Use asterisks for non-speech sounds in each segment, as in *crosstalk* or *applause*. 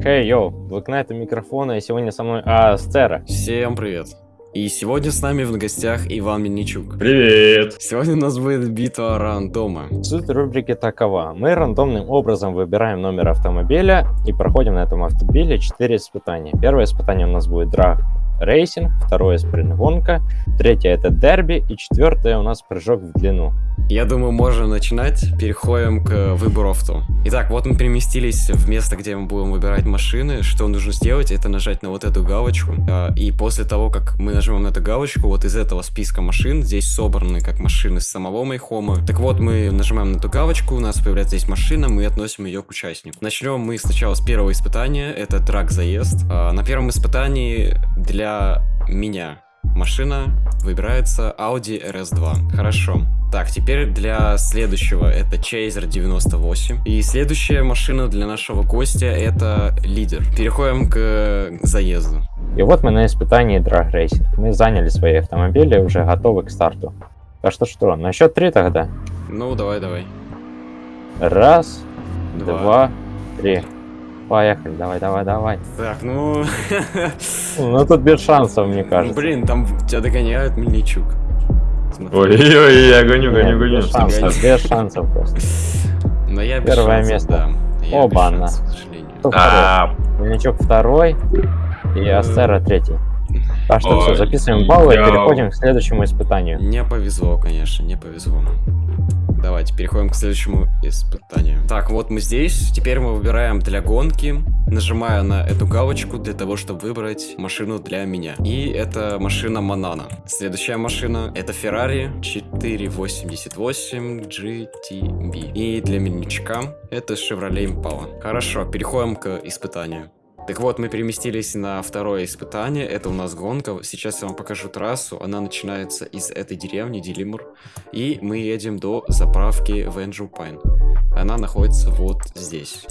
Хей, йоу, вы к это микрофона, и сегодня со мной Асцера. Всем привет. И сегодня с нами в гостях Иван Мельничук. Привет! Сегодня у нас будет битва рандома. Суть рубрики такова. Мы рандомным образом выбираем номер автомобиля и проходим на этом автомобиле 4 испытания. Первое испытание у нас будет драг рейсинг, второе спринт-гонка, третье это дерби и четвертое у нас прыжок в длину. Я думаю, можно начинать. Переходим к выбору авто. Итак, вот мы переместились в место, где мы будем выбирать машины. Что нужно сделать, это нажать на вот эту галочку. А, и после того, как мы нажмем на эту галочку, вот из этого списка машин, здесь собраны как машины с самого Майхома. Так вот, мы нажимаем на эту галочку, у нас появляется здесь машина, мы относим ее к участнику. Начнем мы сначала с первого испытания, это трак-заезд. А, на первом испытании для меня машина выбирается Audi RS2. Хорошо. Так, теперь для следующего это Chaser 98. И следующая машина для нашего гостя это лидер. Переходим к заезду. И вот мы на испытании Drag Racing. Мы заняли свои автомобили, уже готовы к старту. Так что что, на счет три тогда? Ну, давай, давай. Раз, Два. два, три. Поехали, давай, давай, давай. Так, ну... Ну тут без шансов, мне ну, кажется. блин, там тебя догоняет Мельничук. Смотри. Ой-ой-ой, я гоню, гоню, гоню. без шансов, без шансов просто. Но я без Первое место. Оба-на. А, Мельничук второй и Астера третий. Так что все, записываем баллы и переходим к следующему испытанию. Не повезло, конечно, не повезло. Давайте переходим к следующему испытанию. Так, вот мы здесь. Теперь мы выбираем для гонки. Нажимаю на эту галочку для того, чтобы выбрать машину для меня. И это машина Манана. Следующая машина это Ferrari 488 GTB. И для Мельничка это Chevrolet Impala. Хорошо, переходим к испытанию. Так вот, мы переместились на второе испытание. Это у нас гонка. Сейчас я вам покажу трассу. Она начинается из этой деревни, Дилимур. И мы едем до заправки Венджу Пайн. Она находится вот здесь.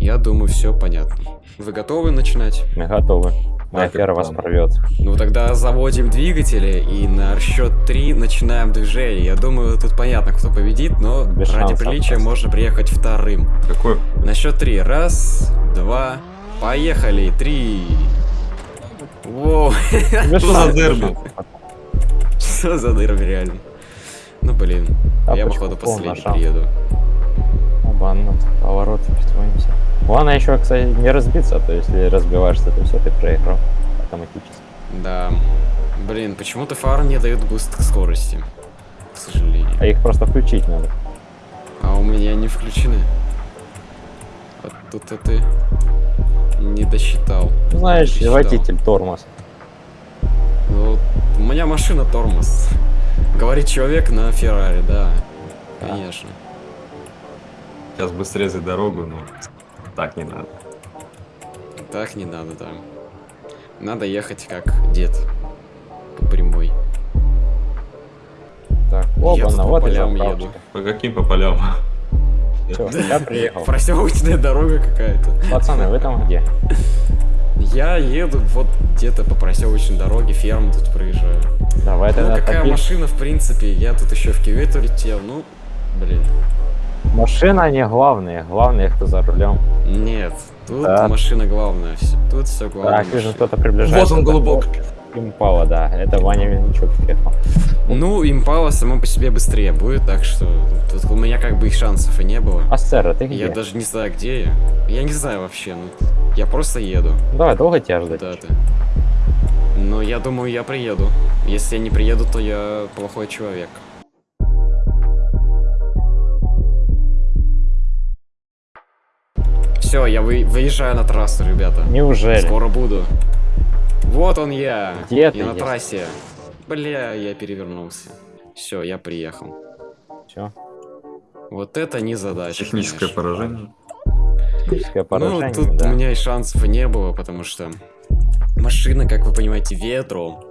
Я думаю, все понятно. Вы готовы начинать? Мы готовы. Моя Так, фера это вас план. прорвет. Ну тогда заводим двигатели и на счет 3 начинаем движение. Я думаю, тут понятно, кто победит, но Без ради приличия просто. можно приехать вторым. какой? На счет три. Раз, два, поехали. Три. Воу. Что за шансов. *laughs* Что за дырами реально? Ну блин, я походу последний приеду. Обанно, поворот притроимся. Главное еще, кстати, не разбиться, а то если разбиваешься, то все, ты проиграл автоматически. Да. Блин, почему-то фары не дают буст к скорости. К сожалению. А их просто включить надо. А у меня не включены. Вот тут ты не досчитал. Ну, Знаешь, Пересчитал. водитель, тормоз. Ну, у меня машина тормоз. Говорит человек на Феррари, да. Да. Конечно. Сейчас бы срезать дорогу, но так не надо. Так не надо, да. Надо ехать как дед. По прямой. Так, Я тут оба, по вот и еду. По каким по полям? Всё, я приехал. Проселочная дорога какая-то. Пацаны, вы там где? Я еду вот где-то по проселочной дороге, ферму тут проезжаю. Давай Ну, тогда какая топи. машина, в принципе, я тут еще в кювет улетел, ну, блин. Машина не главное, главное, кто за рулем. Нет, тут Да. машина главная, тут все главное. Так, вижу, кто-то приближается. Вот он, голубок. Импала, да, это Ваня Мельничук приехал. Ну, импала само по себе быстрее будет, так что тут у меня как бы и шансов и не было. Астера, ты где? Я даже не знаю, где я. Я не знаю вообще, ну, я просто еду Давай, долго тебя ждать? куда-то. Но я думаю, я приеду. Если я не приеду, то я плохой человек. Все, я вы- выезжаю на трассу, ребята. Неужели? Скоро буду. Вот он я. Где я ты на есть? трассе. Бля, я перевернулся. Все, я приехал. Все, Вот это не задача. Техническое конечно. поражение. техническое поражение, Ну, тут да. у меня и шансов не было, потому что машина, как вы понимаете, ветру.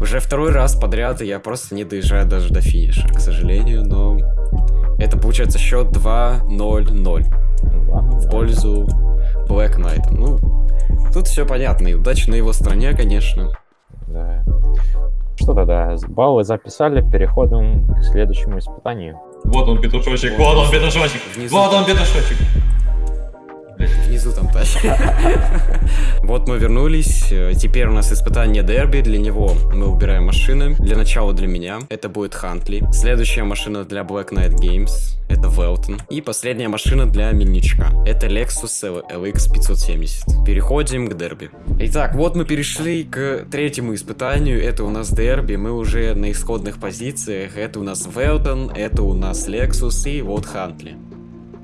Уже второй раз подряд и я просто не доезжаю даже до финиша, к сожалению, но это получается счет 2-0-0 Ну, в пользу Black Knight. Ну, тут все понятно, и удачи на его стороне, конечно. Да. Что тогда, баллы записали, переходим к следующему испытанию. Вот он петушочек, вот он петушочек, Внизу. вот он петушочек. Внизу там тачка. *laughs* Вот мы вернулись. Теперь у нас испытание дерби. Для него мы убираем машины. Для начала для меня. Это будет Хантли. Следующая машина для Black Knight Games. Это Велтон. И последняя машина для Мельничка. Это Lexus LX 570. Переходим к дерби. Итак, вот мы перешли к третьему испытанию. Это у нас дерби. Мы уже на исходных позициях. Это у нас Велтон, это у нас Lexus и вот Хантли.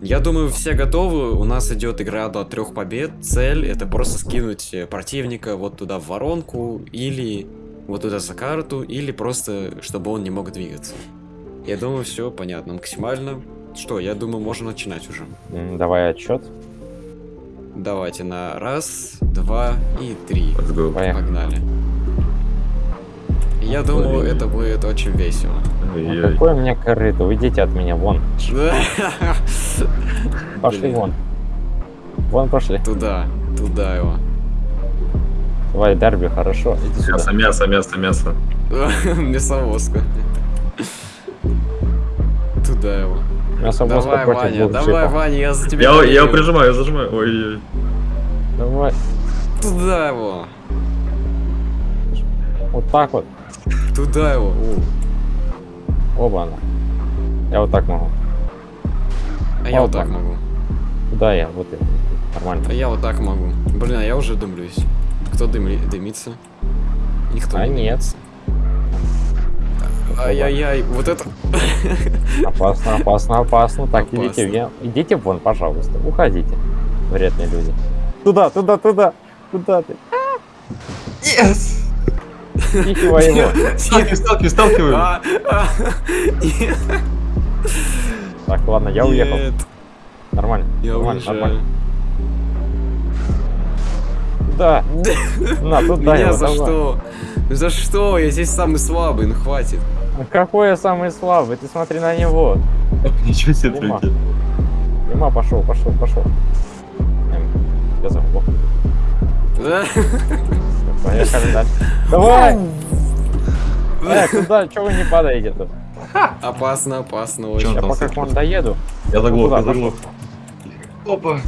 Я думаю, все готовы. У нас идет игра до трех побед. Цель это просто скинуть э, противника вот туда в воронку или вот туда за карту, или просто чтобы он не мог двигаться. Я думаю, все понятно максимально. Что, я думаю, можно начинать уже. Давай отчет. Давайте на раз, два и три. Погнали. Я думаю, это будет очень весело. Ой-ой. какое мне корыто? Уйдите от меня, вон. *laughs* Пошли Блин. вон. Вон пошли. Туда, туда его. Давай, дерби, хорошо. Мясо, мясо, мясо, мясо. *laughs* Мясовозка. Туда его. Мясовозка Давай, Ваня, давай. Ваня, я за тебя Я, его прижимаю, я зажимаю. Ой-ой. Давай. Туда его. Вот так вот. Туда его. О, Оба она. Я вот так могу. А я вот так могу. Куда я? Вот я. Нормально. А я вот так могу. Блин, а я уже дымлюсь. Кто дымли... дымится? Никто А не нет. дымится. Ай-яй-яй, вот это... *laughs* Опасно, опасно, опасно. Так, Опасно. идите, идите вон, пожалуйста. Уходите. Вредные люди. Туда, туда, туда. Куда ты? Yes! Тихого его. Сталкивай, сталкивай, сталкивай. А, а, нет, Так, ладно, я уехал. Нормально. Я нормально, уезжаю. нормально. Туда. На, туда Меня за давай. что? За что? Я здесь самый слабый, ну хватит. Ну Какой я самый слабый? Ты смотри на него. Ничего себе, трюки. Дима, пошел, пошел, пошел. Я забыл. Поехали дальше. Давай! Э, куда? Чего вы не падаете тут? Опасно, опасно очень. Я пока к вам доеду. Я заглох, я заглох. Опа.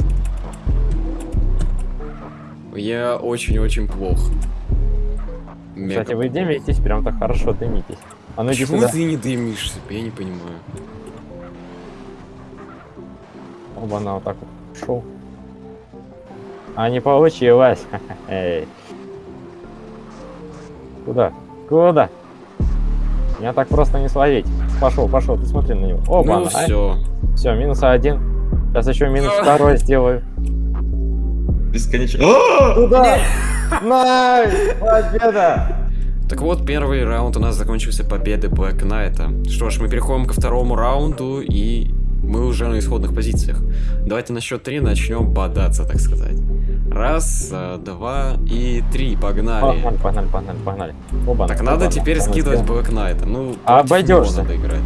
Я очень-очень плох. Мега Кстати, вы дымитесь, прям так хорошо дымитесь. А ну Почему сюда. ты не дымишься? Я не понимаю. Оба, на вот так вот шел. А не получилось. *laughs* Куда? Куда? Меня так просто не словить. Пошел, пошел, ты смотри на него. Оба, ну все. Все, минус один. Сейчас еще минус второй сделаю. Бесконечно. Туда! Nice! Победа! Так вот, первый раунд у нас закончился победой Black Knight. Что ж, мы переходим ко второму раунду, и мы уже на исходных позициях. Давайте на счет три начнем бодаться, так сказать. Раз, а, два и три, погнали. Погнали, погнали, погнали, погнали. Оба, Так надо теперь скидывать Black Knight. Ну, обойдешься. надо играть.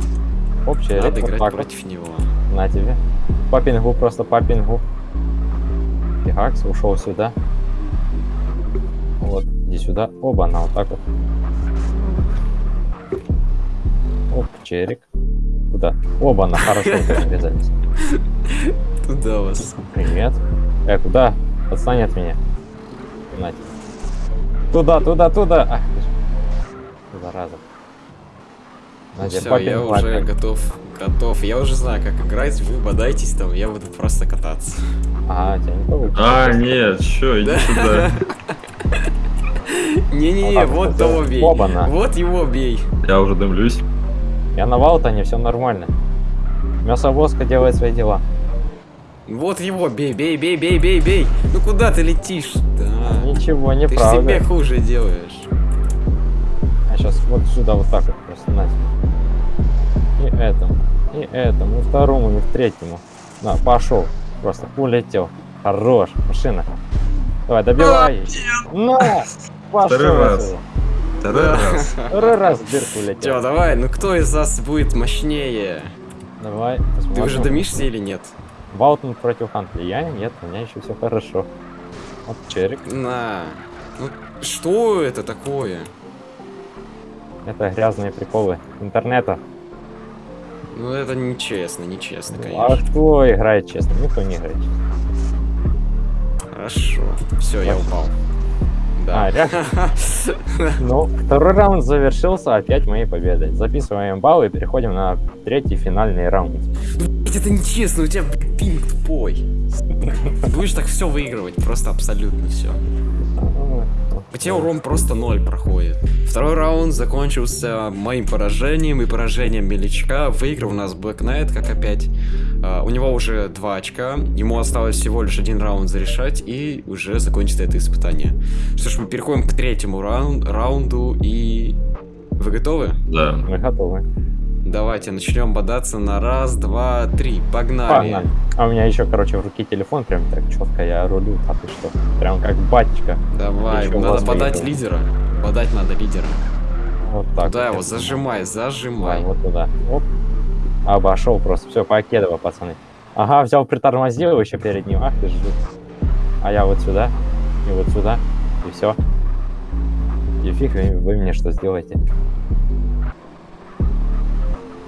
Общий Надо играть так против него. На тебе. По пингу, просто по пингу. Фигакс ушел сюда. Вот, иди сюда. Оба, на вот так вот. Оп, черик. Куда? Оба, на хорошо *laughs* врезались. Туда вас. Привет. Э, куда? Отстань от меня. На тебе. Туда, туда, туда. Ах, ты ж. Зараза. На тебе, Все, я пингу уже готов. Готов. Я уже знаю, как играть. Вы бодайтесь там, я буду просто кататься. Ага, тебя не получится. А, нет, чё, иди сюда. *laughs* Не-не-не, Вот того бей. Вот его бей. Я уже дымлюсь. Я на Валтоне, все нормально. Мясовозка делает свои дела. Вот его бей, бей, бей, бей, бей, бей. Ну куда ты летишь? Да. Ничего, Ты ж неправда. себе хуже делаешь. А сейчас вот сюда вот так вот просто на. И этому, и этому, и второму, и третьему. На, пошел. Просто улетел. Хорош, машина. Давай, добивай. На! Пошел. Второй раз. Второй раз. Второй раз в дырку улетел. давай, ну кто из нас будет мощнее? Давай, Ты посмотрим. уже дымишься или нет? Валтон против Хантли. Я нет, у меня еще все хорошо. Вот черик. На. Ну, что это такое? Это грязные приколы интернета. Ну это нечестно, нечестно, А конечно. кто играет честно? Никто не играет честно. Хорошо. Все, я упал. А, Да. реально? *laughs* Ну, второй раунд завершился опять моей победой. Записываем баллы и переходим на третий финальный раунд. Блядь, это нечестно, у тебя пинг тупой. Ты будешь так все выигрывать, просто абсолютно все. У тебя урон просто ноль проходит. Второй раунд закончился моим поражением и поражением Меличка. Выиграл у нас Black Knight, как опять. А, у него уже два очка. Ему осталось всего лишь один раунд зарешать, и уже закончится это испытание. Что ж, мы переходим к третьему раун- раунду, и... Вы готовы? Да. Мы готовы. Давайте начнем бодаться на раз, два, три. Погнали. Погнали. А у меня еще, короче, в руке телефон прям так четко я рулю, а ты что? Прям как батечка. Давай, Еще надо подать выиграл. лидера. Подать надо лидера. Вот так. Да, вот. его зажимай, зажимай. вот туда. Оп. Обошел просто. Все, покедово, пацаны. Ага, взял, притормозил еще перед ним. Ах ты ж. А я вот сюда. И вот сюда. И все. И фиг вы, вы мне что сделаете.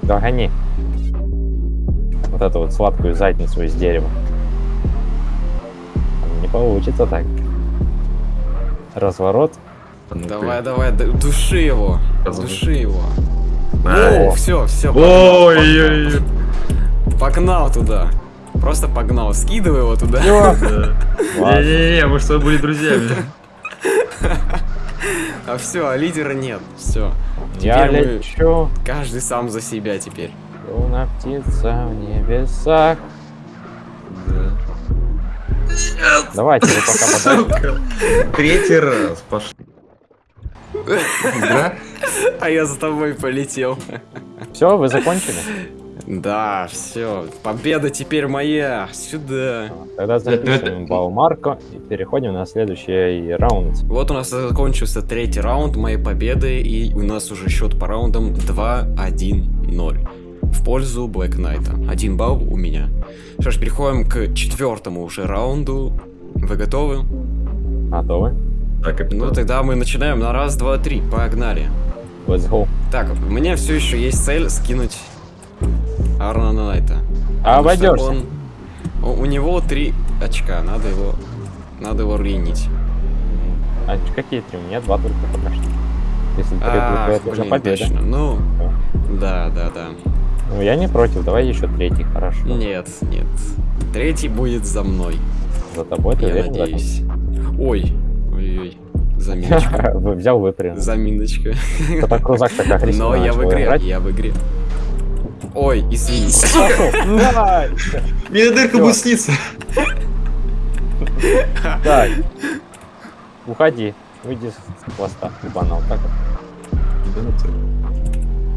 Догони. Вот эту вот сладкую задницу из дерева. Не получится так. Разворот. Ну-ка. Давай, давай, д- души его. Души его. Ай. О, все, все. Ой-ой-ой. Погнал туда. Просто погнал. Скидывай его туда. Не-не-не, *laughs* мы что, были друзьями? *laughs* А все, а лидера нет. Все. Я Теперь мы- лечу. Каждый сам за себя теперь. Луна птица в небесах. Да. Давайте, вы пока. Сука. Третий раз пошли. *laughs* Да? А я за тобой полетел. Все, вы закончили? Да, все. Победа теперь моя. Сюда. Тогда записываем Баумарко и переходим на следующий раунд. Вот у нас закончился третий раунд моей победы, и у нас уже счет по раундам 2-1-0 в пользу Black Knight. Один балл у меня. Что ж, переходим к четвертому уже раунду. Вы готовы? Готовы? Так, Ну капитан. тогда мы начинаем на раз, два, три. Погнали. Let's go. Так, у меня все еще есть цель скинуть Арна Найта. А обойдешься. он- У, него три очка, надо его, надо его ринить. А какие три? У меня два только пока что. Если три Ах, будет, это победа. точно. Ну, да, да, да. Ну, я не против, давай еще третий, хорошо. Нет, нет. Третий будет за мной, За тобой ты я уверен? надеюсь. Ой, ой-ой, заминочка. *laughs* Взял, выпрыгнул. Заминочка. Крузак так агрессивно Но я в игре, я в игре. Ой, извини. Пошел. Давай. Мне дырка будет сниться. Так. Уходи. Уйди с хвоста. Банал. Так вот.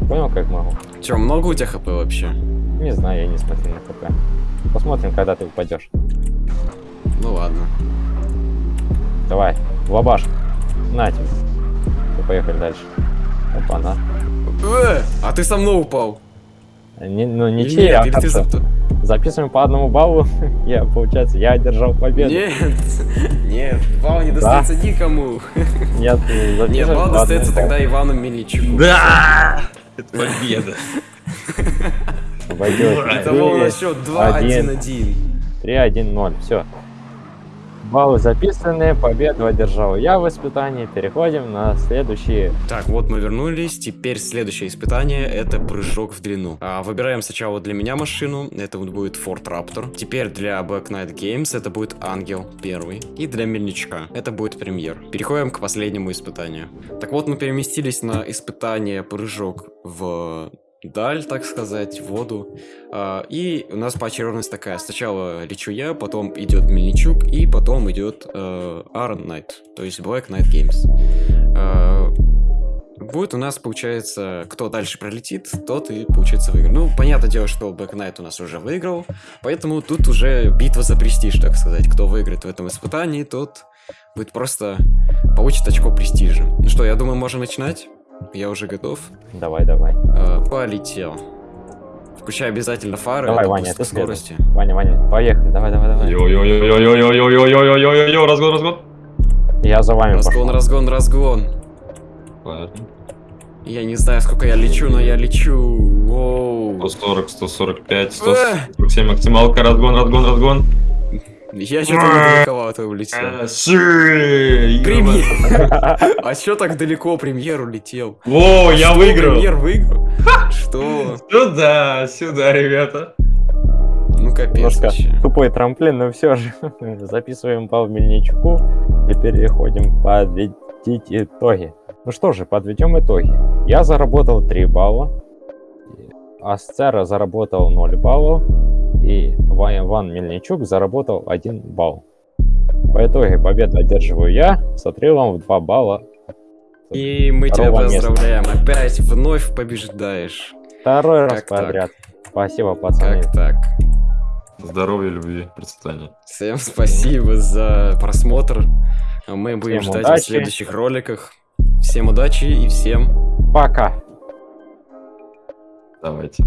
Понял, как могу? Че, много у тебя хп вообще? Не знаю, я не смотрю на ХП. Посмотрим, когда ты упадешь. Ну ладно. Давай, лабаш. На тебе. Поехали дальше. Опа, на. Э, а ты со мной упал. Не, ну, ничьи, нет, а ты Записываем по одному баллу. *laughs* я, получается, я одержал победу. Нет, нет, балл не Да. достается никому. Нет, Нет, балл достается тогда Ивану Мельничуку. Да! Это победа. Пойдет. Итого у нас счет 2-1-1. 3-1-0. Все. Баллы записаны, победу одержал я в испытании. Переходим на следующие. Так, вот мы вернулись. Теперь следующее испытание это прыжок в длину. А, выбираем сначала для меня машину. Это будет Ford Raptor. Теперь для Black Knight Games это будет Ангел первый. И для Мельничка это будет Премьер. Переходим к последнему испытанию. Так вот, мы переместились на испытание прыжок в даль, так сказать, в воду. А, и у нас поочередность такая. Сначала лечу я, потом идет Мельничук, и потом идет э, Aaron Knight, то есть Black Knight Games. А, Будет у нас, получается, кто дальше пролетит, тот и, получается, выиграл. Ну, понятное дело, что Black Knight у нас уже выиграл, поэтому тут уже битва за престиж, так сказать. Кто выиграет в этом испытании, тот будет просто получит очко престижа. Ну что, я думаю, можем начинать. Я уже готов. Давай, давай. Э, полетел. Включай обязательно фары. Давай, Ваня, ты по скорости. Ваня, Ваня, поехали. Давай, давай, давай. Йо-йо-йо-йо-йо-йо-йо-йо-йо-йо, разгон, разгон. Я за вами Разгон, пошел. разгон, разгон. Ладно. Я не знаю, сколько я лечу, но я лечу. Воу. 140, 145, 147 максималка, разгон, разгон, разгон. Я что-то недалековато улетел. Э, ши, Премьер! А чё так далеко премьер улетел? Во, я Что, выиграл. Премьер выиграл? Что? Сюда, сюда, ребята. Ну капец тупой трамплин, но все же *laughs* записываем по Мельничуку и переходим подводить итоги. Ну что же, подведем итоги. Я заработал 3 балла, Асцера заработал 0 баллов, и Ва- Иван Мельничук заработал 1 балл. По итоге победу одерживаю я с отрывом в 2 балла. И мы тебя Второго места. поздравляем. Опять вновь побеждаешь. Второй раз Как так? подряд. Спасибо, пацаны. Как так? Здоровья, любви, процветания. Всем спасибо за просмотр. А Мы будем Всем ждать удачи. в следующих роликах. Всем удачи и всем Пока. Давайте.